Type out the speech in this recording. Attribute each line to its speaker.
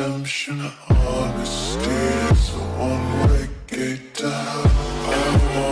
Speaker 1: redemption. Honesty is a one-way gate to hell. I want